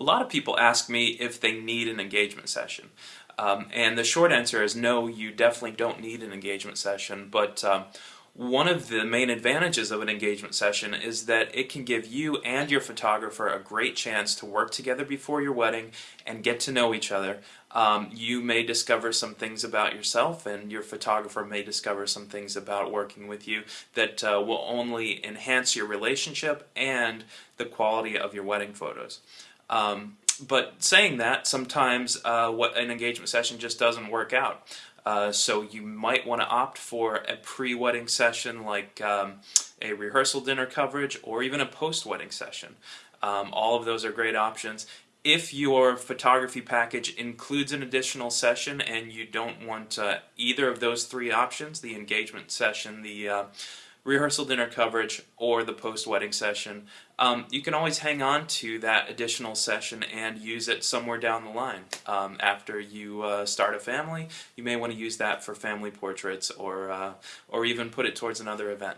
A lot of people ask me if they need an engagement session. Um, and the short answer is no, you definitely don't need an engagement session. But um, one of the main advantages of an engagement session is that it can give you and your photographer a great chance to work together before your wedding and get to know each other. Um, you may discover some things about yourself and your photographer may discover some things about working with you that uh, will only enhance your relationship and the quality of your wedding photos. Um, but saying that, sometimes uh, what an engagement session just doesn't work out. Uh, so you might want to opt for a pre-wedding session like um, a rehearsal dinner coverage or even a post-wedding session. Um, all of those are great options. If your photography package includes an additional session and you don't want uh, either of those three options, the engagement session, the uh, rehearsal dinner coverage or the post-wedding session, um, you can always hang on to that additional session and use it somewhere down the line. Um, after you uh, start a family, you may want to use that for family portraits or, uh, or even put it towards another event.